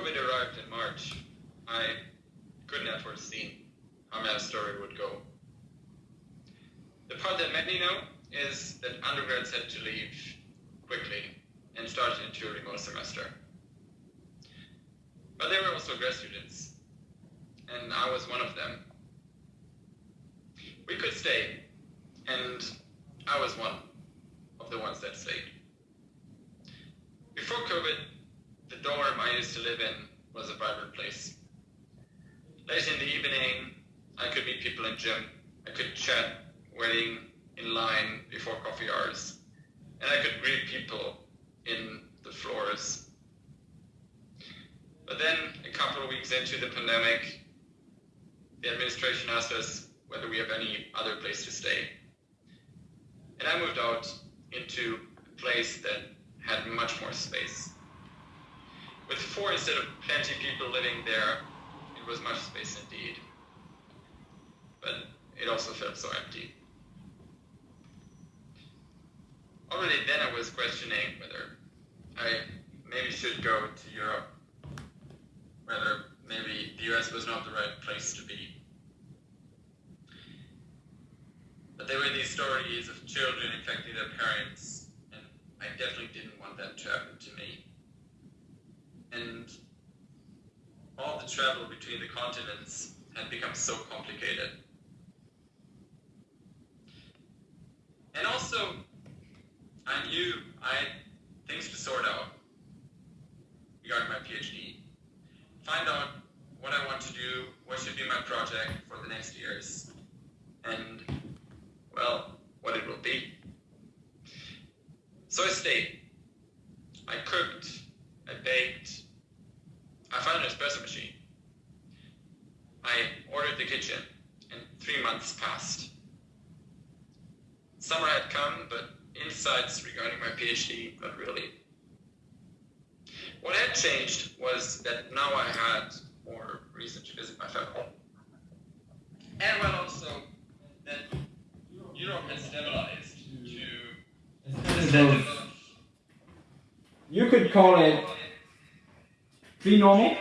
COVID arrived in March, I couldn't have foreseen how my story would go. The part that many know is that undergrads had to leave quickly and start into a remote semester. But there were also grad students, and I was one of them. We could stay, and I was one of the ones that stayed. Before COVID, the dorm I used to live in was a vibrant place. Late in the evening, I could meet people in gym. I could chat, waiting in line before coffee hours. And I could greet people in the floors. But then, a couple of weeks into the pandemic, the administration asked us whether we have any other place to stay. And I moved out into a place that had much more space. With four instead of plenty people living there, it was much space indeed. But it also felt so empty. Already then I was questioning whether I maybe should go to Europe, whether maybe the US was not the right place to be. But there were these stories of children parents, and I definitely didn't want that to happen to me. And all the travel between the continents had become so complicated. And also, I knew I had things to sort out regarding my PhD. Find out what I want to do, what should be my project for the next years, and, well, what it will be. So I stayed. I cooked, I baked, I found an espresso machine. I ordered the kitchen, and three months passed. Summer had come, but insights regarding my PhD, not really. What had changed was that now I had more reason to visit my family. And well, also that Europe has stabilized to. Hmm. You could call it pre-normal.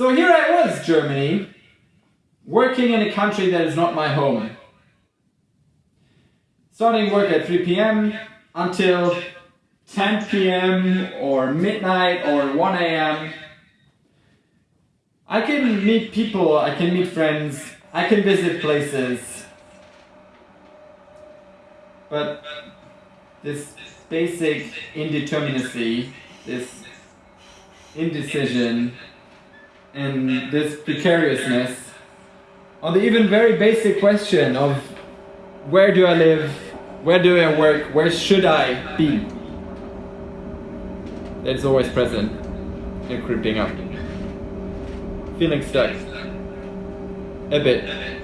So here I was, Germany, working in a country that is not my home. Starting work at 3 p.m. until 10 p.m. or midnight or 1 a.m. I can meet people, I can meet friends, I can visit places. But this basic indeterminacy, this indecision, and this precariousness, on the even very basic question of where do I live, where do I work, where should I be? That's always present and creeping up. Feeling stuck. A bit.